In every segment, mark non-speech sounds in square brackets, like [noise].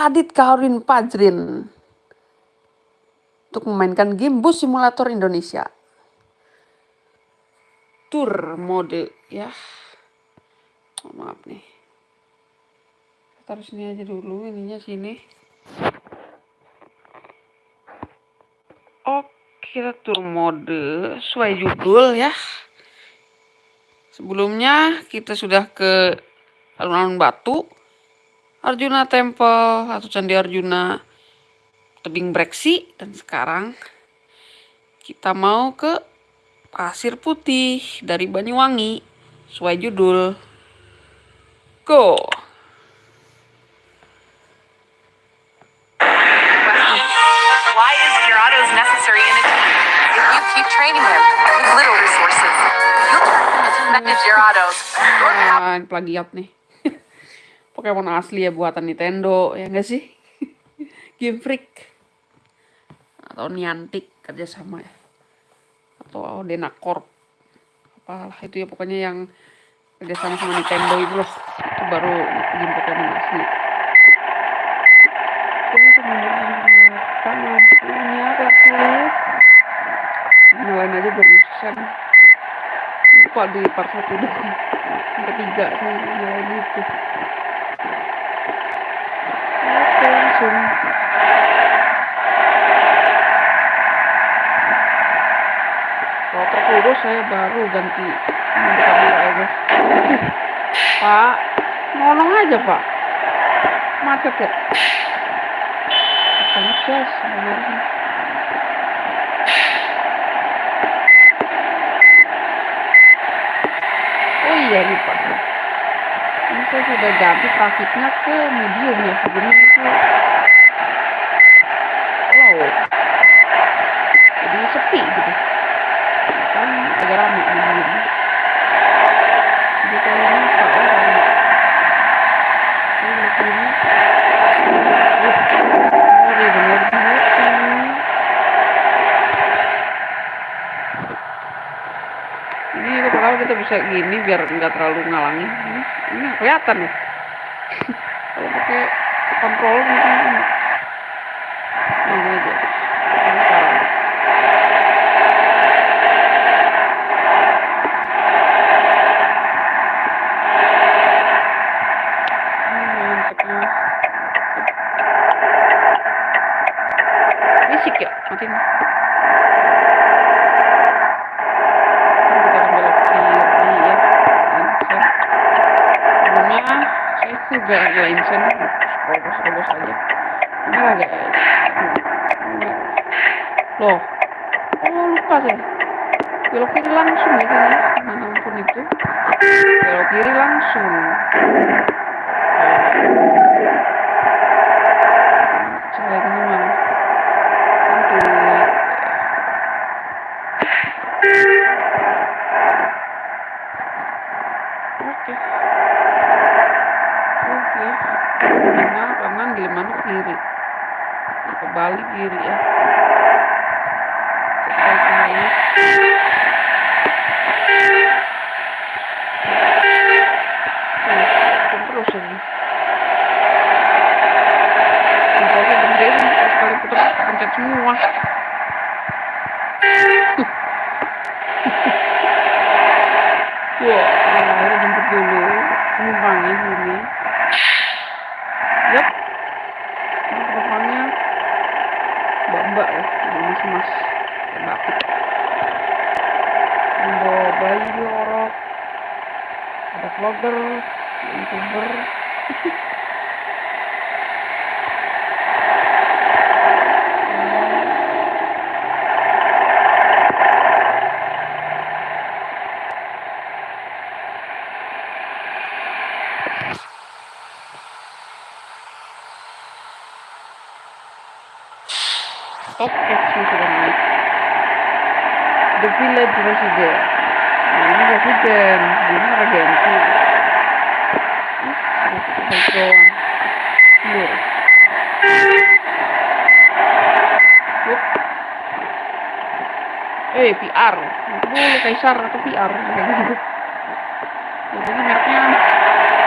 Adit Kaurin Pajrin untuk memainkan game Bus Simulator Indonesia. Tour mode ya. Oh, maaf nih. Taruh sini aja dulu, ininya sini. Oke, kita tour mode sesuai judul ya. Sebelumnya kita sudah ke alun-alun Batu, Arjuna Temple atau Candi Arjuna, tebing Breksi, dan sekarang kita mau ke Pasir Putih dari Banyuwangi, sesuai judul. Go! Why is Gyarados necessary in a team? If you keep training him with little resources, you'll turn him into Mega Gyarados. Your Ah, ini plagiat nih. Pokemon asli ya buatan Nintendo, ya enggak sih? [laughs] Game Freak. Atau Niantic kerjasama ya. Atau Denacorp. Apalah itu ya pokoknya yang kerjasama sama Nintendo itu loh. Itu baru game Pokemon asli. Oke, sebenarnya sama punya apa tuh? Nyalain aja biar bisa. Lupa di part satu dulu. Yang ketiga saya nyalain itu. Oke, langsung. Kalau terkurus saya baru ganti. Pak, nolong aja pak. Macet ya. Sebenarnya. Oh iya lupa. Saya sudah ganti trafiknya ke medium ya. Sebelumnya itu low. Jadi sepi gitu. Kan agak rame medium. Jadi kalau ini ini. Ini kalau kita bisa gini biar nggak terlalu ngalangin. Ini, kelihatan ya. [laughs] kalau pakai kontrol. Ini aja. Ini salah. Ini mantepnya. Bisik ya, matiin. Ini kita akan belok kiri ya. Lensen. Sebelumnya saya juga lensen. Terobos-terobos aja. Ini agak Loh. Oh, lupa saya. Belok kiri langsung ya kan ya. Nah, ampun itu. Belok kiri langsung. Ini mana? Oke. Oke. Mana kanan, gimana kiri. Kebalik kiri ya. Terus ini. Putar pencet semua. Wah, akhirnya jemput dulu penumpangnya sini. Yap. Ini penumpangnya mbak-mbak ya, ini mas-mas batik. Membawa bayi di orok. Ada vlogger, youtuber. Action sudah naik. The Village ini Resident. Ini Regency. Ih, Baik doang. Lur. Wup. Eh, PR. Dulu Kaisar atau PR. Kayak [laughs] gitu. Jadi mereknya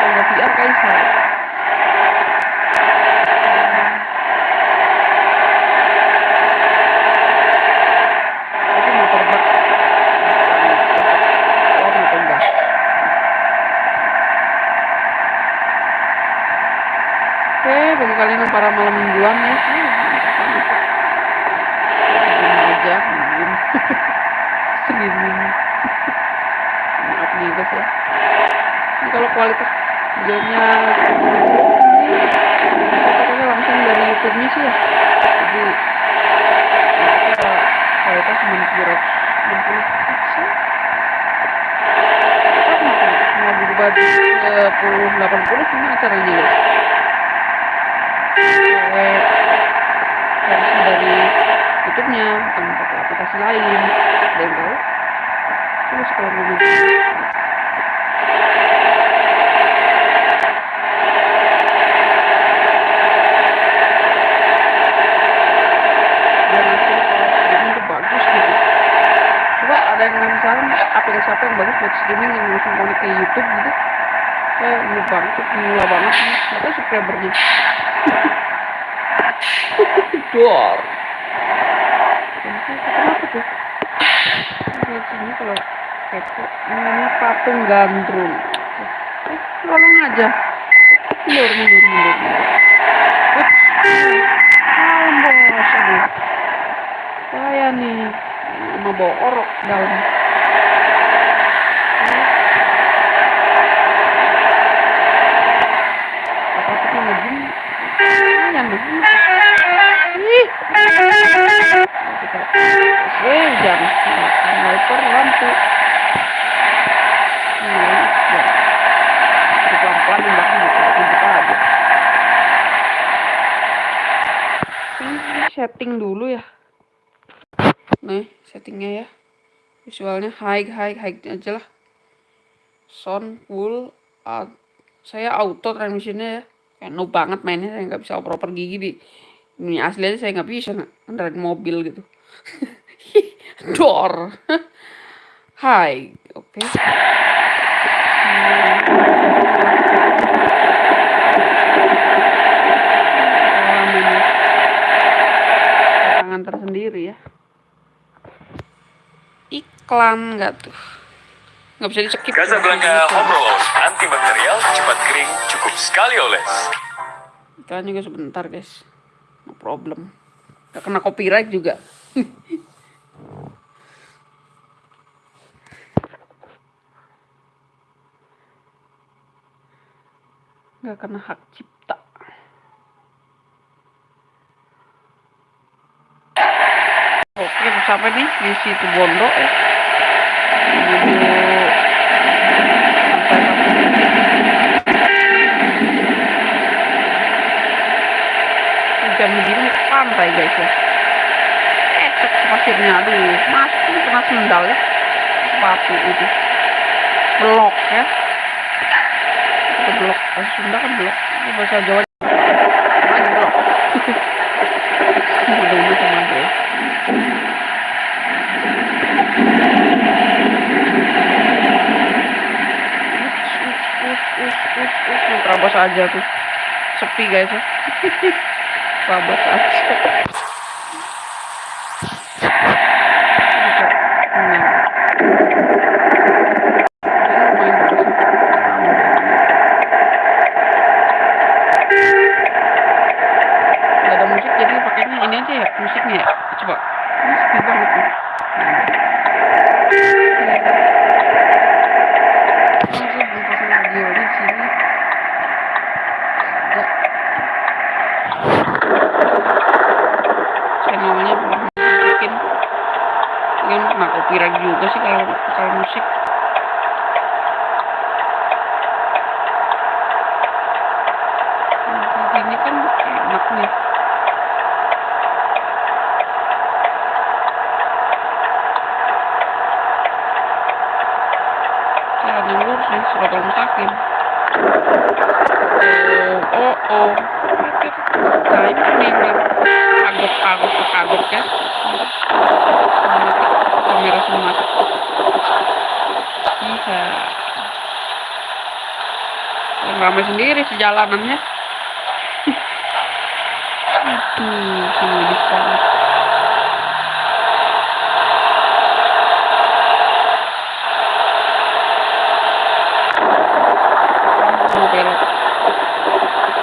kalau PR Kaisar. Bagi kalian yang para malam mingguan ya aja maaf nih guys ya ini kalau kualitas videonya ini langsung dari YouTube nya sih ya jadi ya, kualitas cuma 260 pixel mau berubah di 10 80 gimana caranya guys pakai versi dari YouTube-nya bukan pakai aplikasi lain ada hasil kalau bagus gitu. Aplikasi apa yang bagus buat streaming yang langsung connect ke YouTube gitu. Saya ini banget mula banget. Apa subscribernya dor kenapa tuh sini kalau ini patung gandrung. Tolong aja. Mundur mundur saya nih. Mau bawa orok dalam apa kita ngejim yang begini ih. Eh jam wiper lampu pelan-pelan mbaknya buka aja setting dulu ya. Nih settingnya ya. Visualnya high high high aja lah. Sound full uh, saya auto transmissionnya ya kayak banget mainnya saya nggak bisa oper-oper gigi di ini asli aja saya nggak bisa ngendarain mobil gitu. [laughs] Door high oke. Tangan tersendiri ya. Iklan nggak tuh? Nggak bisa di skip Casablanca Home Roll antibakterial cepat kering cukup sekali oles. iklan juga sebentar guys. No problem. Nggak kena copyright juga. [laughs] Nggak kena hak cipta. Oke sampai nih di situ Bondo ya menuju sampai jam pantai guys ya ecek pasirnya aduh masih kena sendal ya sepatu itu blok ya itu blok bahasa Sunda kan blok ini bahasa Jawa mana blok mudah-mudahan sama aja ya terabas aja tuh sepi guys ya terabas aja Bisa. Nah. Ini lumayan bagus nih. Nggak ada musik jadi pakainya ini aja ya musiknya ya coba ini sepi banget nih Ini sih belum pasang video di sini. Ada. Channelnya belum masukin. Ini kena copyright juga sih kalau kalau musik. Nah, Ini kan enak nih. Saya nih, surat mustaqim. Oh, oh, oh. Nah, ini nih, nih. Kagok, kagok, kagok ya. Kamera sinematik. Bisa. Yang ramai sendiri sejalanannya. [laughs] Aduh, sama bisa. mau belok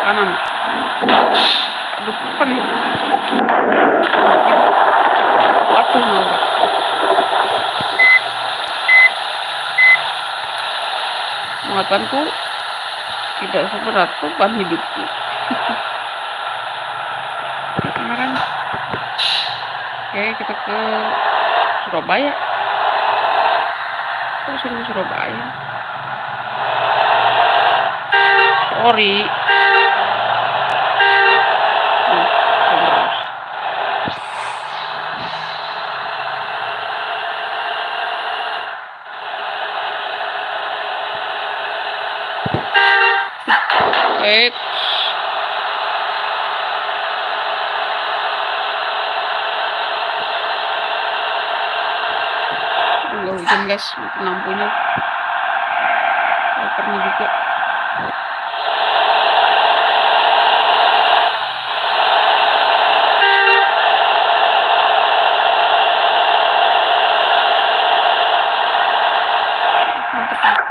kanan Aduh, apa nih? Waduh, nabrak. Muatanku tidak seberat beban hidupku. Kemarin, oke kita ke Surabaya. Suruh ke Surabaya? Sorry. Tuh, terus. Eh, nggak hujan guys, lampunya. Wipernya juga. Mantep nih.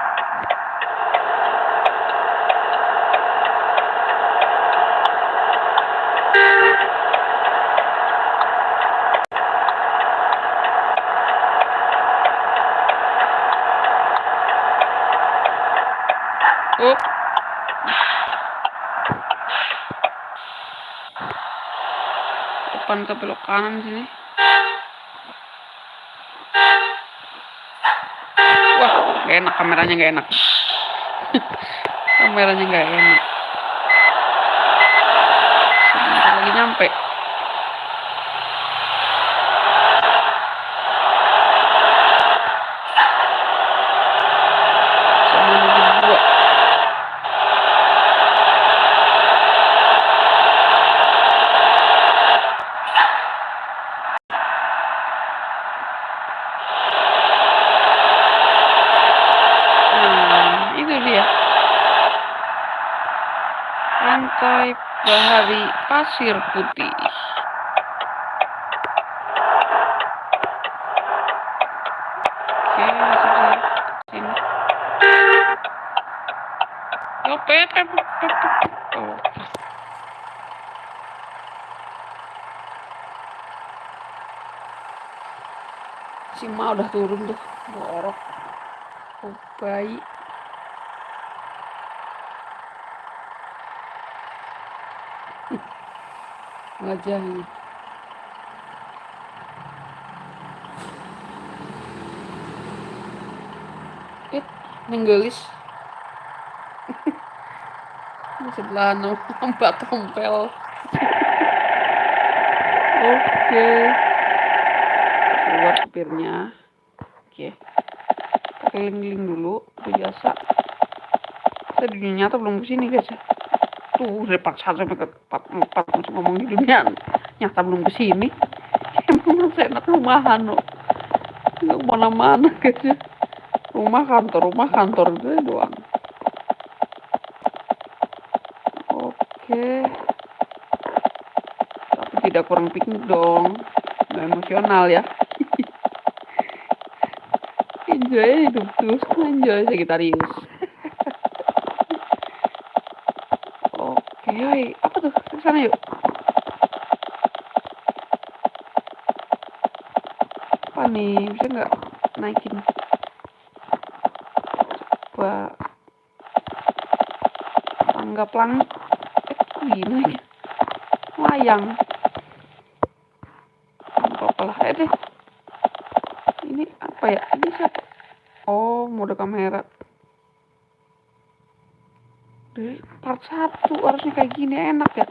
Oh. Ke belok kanan sini. Wah, gak enak kameranya gak enak. [laughs] kameranya gak enak. Sebentar lagi nyampe. Sama nunggu dua. Nah, itu dia. Pantai Bahari Pasir Putih. Oke. Si Ma udah turun tuh, borok. Oh, bayi. Wajahnya. Eh, nenggelis. [laughs] Sebelah mbak tompel. Oke. Keluar supirnya. Oke. Keliling-keliling dulu, itu biasa. Di dunia belum ke sini guys ya. Tuh, part 1 sampai ke 4 langsung ngomong di dunia nyata belum ke sini. Emang saya enak rumahan loh. Nggak ke mana-mana guys ya. Rumah kantor, rumah kantor itu doang. Oke. Tapi tidak kurang piknik dong. Nggak emosional ya. [laughs] enjoy hidup terus enjoy Sagittarius. Oke, yoi. apa tuh? Ke sana yuk. Apa nih? Bisa nggak naikin? Coba tangga pelang. Eh, kok gini? Layang. Apa lah. Eh deh. Ini apa ya? Ini siapa? Oh, mode kamera. Dari part 1 harusnya kayak gini enak ya.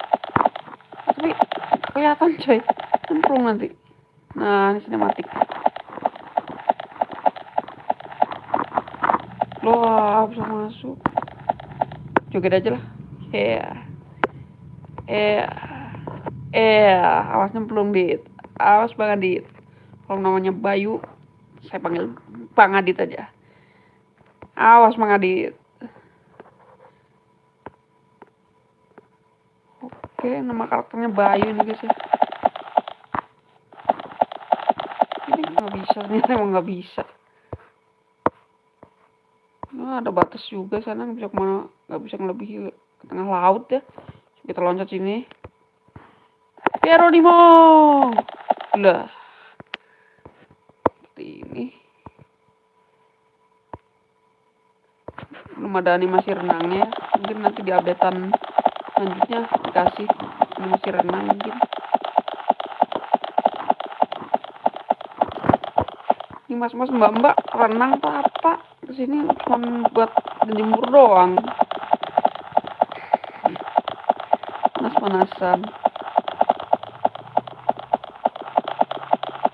Tapi kelihatan coy. Cemplung nanti. Nah, ini sinematik. Loh, bisa masuk. Joget aja lah. Yeah. Yeah. Yeah. Awas nyemplung, Dit. Awas Bang Adit. Kalau namanya Bayu, saya panggil Bang Adit aja. Awas Bang Adit. Oke, nama karakternya Bayu nih guys ya. Ini nggak bisa, ini [laughs] emang nggak bisa. Nah, ada batas juga sana nggak bisa ke mana, nggak bisa ngelebihi ke tengah laut ya. Kita loncat sini. Geronimo. Lah. Seperti ini. Belum ada animasi renangnya. Mungkin nanti di updatean selanjutnya dikasih animasi renang mungkin. Ini mas-mas mbak-mbak renang apa apa? Ke sini cuma buat jemur doang. Panas-panasan.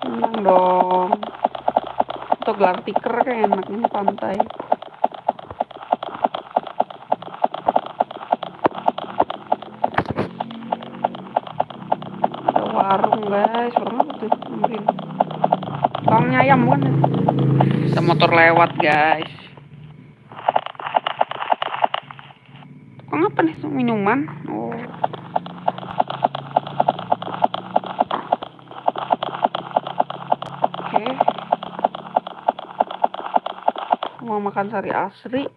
Renang dong. Atau gelar tikar kayak enak ini pantai. Ada warung guys, warung apa tuh? Nemerin. Tukangnya ayam kan? Ada motor lewat guys. Tukang apa nih? Minuman? Oh. Oke. Mau makan sari asri.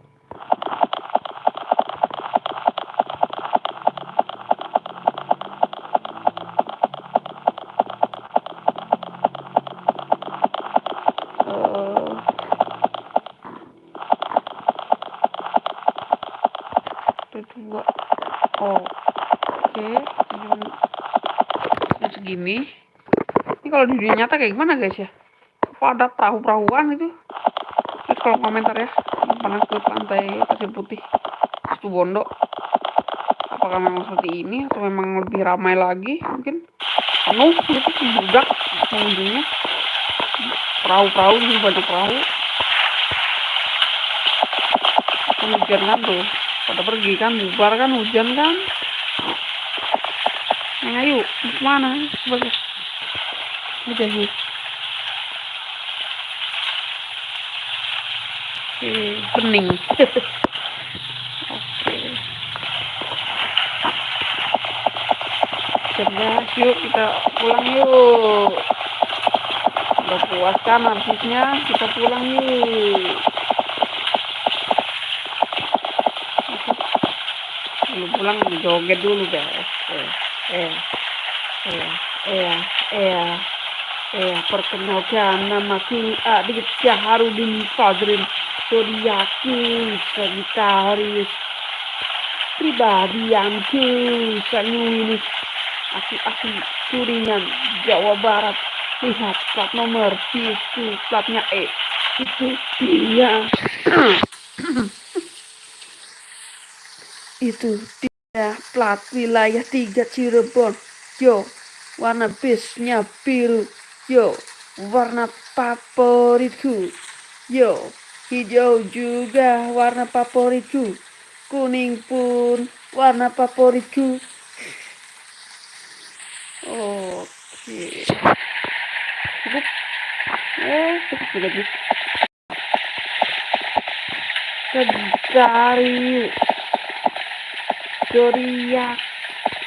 Eh, itu dua. Oh, oke. Jam, segini. Ini kalau di dunia nyata kayak gimana guys ya? Ada perahu-perahuan itu? Terus kalau komentar ya, pernah ke pantai Pasir Putih, Situ Bondo. Apakah memang seperti ini atau memang lebih ramai lagi? Mungkin penuh gitu, membludak pengunjungnya. Perahu-perahu ini banyak perahu. Hujan kan tuh, pada pergi kan, bubar kan hujan kan. Ayo, ke mana? Bagus. Udah nih. Oke, bening. [laughs] Oke. Cerdas, yuk kita pulang yuk. Udah puas kan arsisnya, kita pulang yuk. Belum pulang joget dulu guys. Eh, eh, eh, eh, eh. Perkenalkan namaku Adit Syaharudin Fadrin Zodiaki Sagittarius Pribadianku Sanguinis Aku asli Kuringan Jawa Barat. Lihat plat nomor itu platnya E. Itu dia. Itu dia plat wilayah 3 Cirebon Yo warna bisnya biru Yo, warna favoritku. Yo, hijau juga warna favoritku. Kuning pun warna favoritku. Oke. Cukup. Eh, cukup sudah Zodiak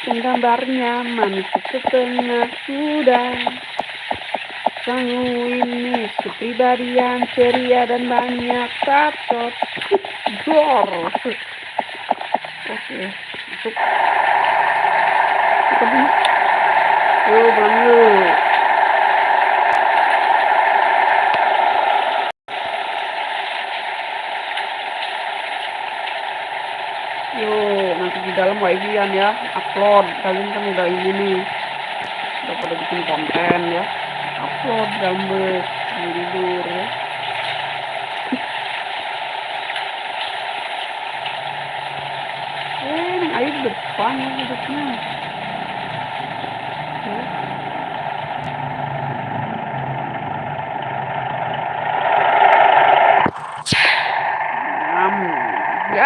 Penggambarnya manusia setengah kuda Sanguinis, kepribadian ceria dan banyak tatot. Dor. Oke. Kita pulang. Yuk, pulang yuk. Nanti di dalam wifi-an ya, upload. Kalian kan udah ini nih, udah pada bikin konten ya upload gambar tidur ya [laughs] eh air depan ya hidupnya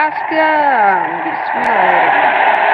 Alaska. Bismillah.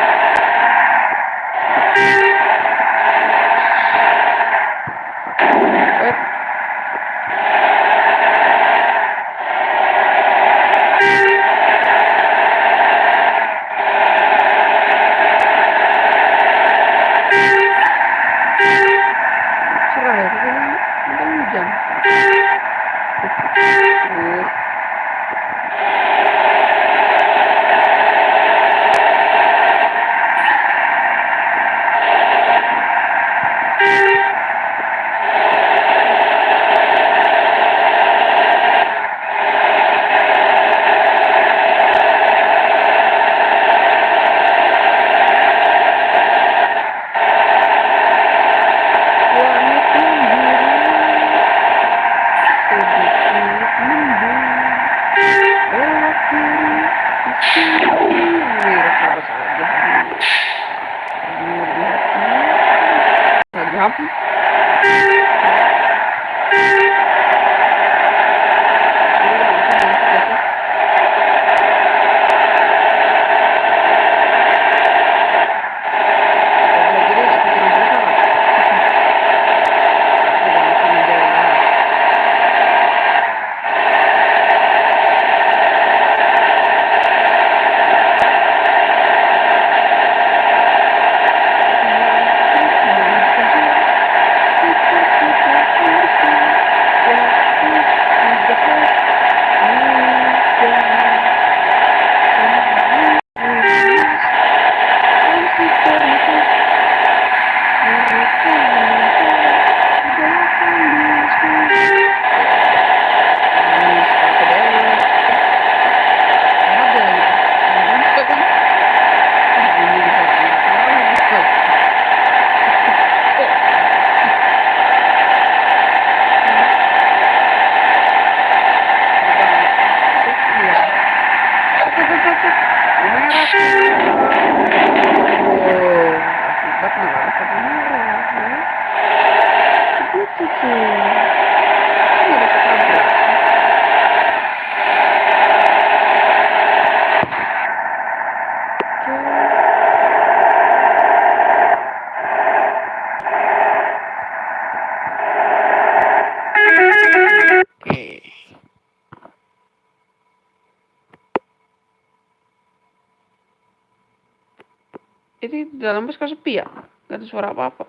Ini di dalam bus kok sepi ya? Gak ada suara apa-apa.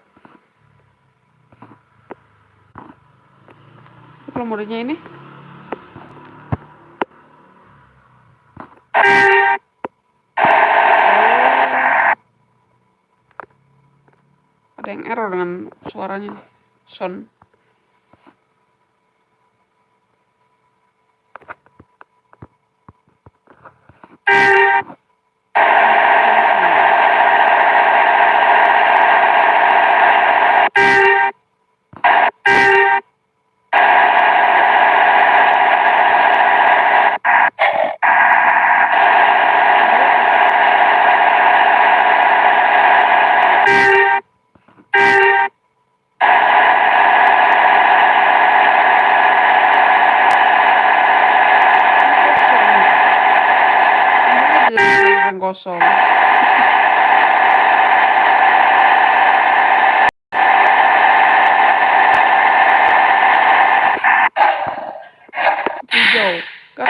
Modenya ini. Ada yang error dengan suaranya. Sound. Ini yang kosong. Hijau. Kan?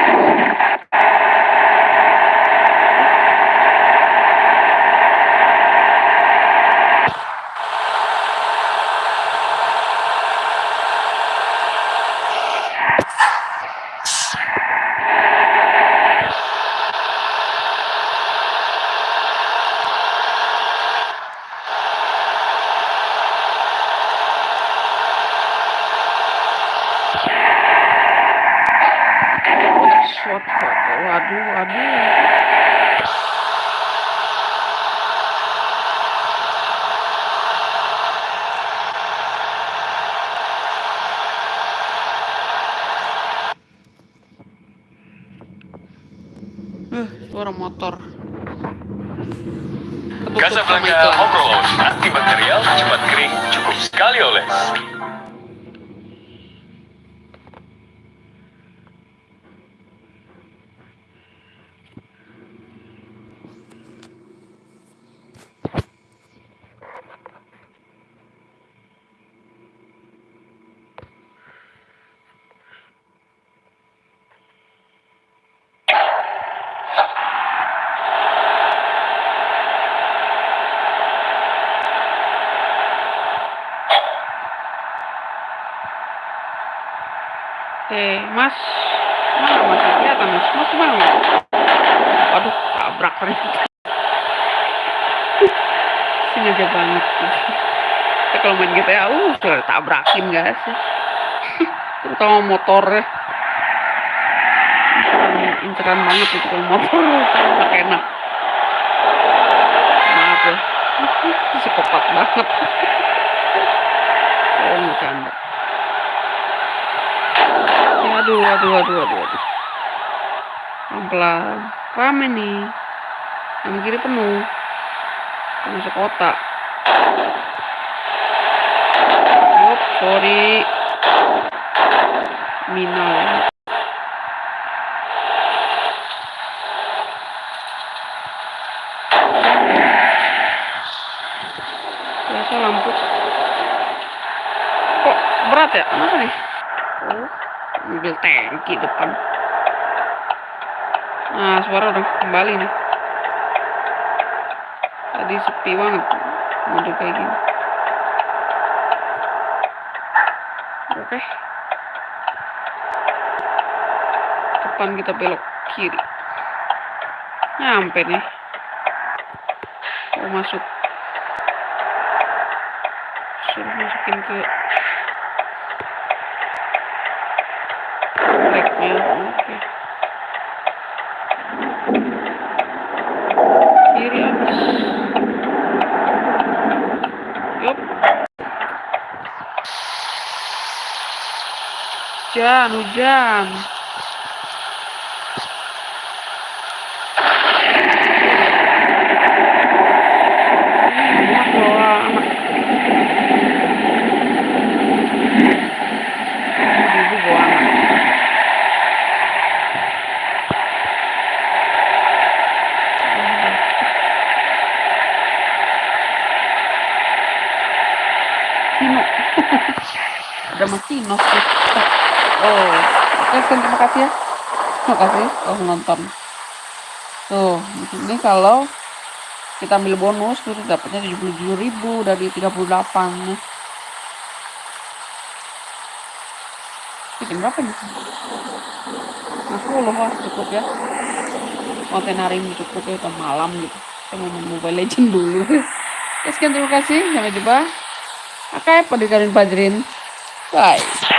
Shot foto. Waduh, waduh. Eh, suara motor. Ketutup sama Casablanca. Overload antibakterial cepat kering cukup sekali oles. Eh, Mas. Mana Mas? Kelihatan Mas. Mas mana Mas? Waduh, tabrak ternyata. Sengaja banget. Ya, kalau main GTA, uh, tabrakin gak sih? Terutama motornya. Inceran, banget itu kalau motor. Tabrak enak. Maaf ya. Psikopat banget. Oh, nggak canda. Waduh, waduh, waduh, waduh, waduh. Pelan-pelan. Rame nih. Yang kiri penuh. Masuk kota. sorry Mina ya. Biasa lampu. Kok berat ya? Kenapa nih? Mobil tangki depan. Nah, suara udah kembali nih. Tadi sepi banget. Mobil kayak gini. Oke. Depan kita belok kiri. Nyampe nih. Mau masuk. Suruh masukin ke tracknya. Oke. Kiri habis. Yup. Hujan, hujan. Hmm, enak bawa anak. Ibu bawa anak. Tino. Ada Mas Tino sih. Oh, oke Sen, terima kasih ya. Terima menonton. Tuh, ini kalau kita ambil bonus itu dapatnya 77.000 dari 38 nih. Bikin berapa nih? Nah, 10 lah cukup ya. Konten hari ini cukup ya, udah malam gitu. Saya mau main Mobile Legend dulu. [laughs] Ya, sekian terima kasih. Sampai jumpa. Oke, pada kalian Fajrin. Bye.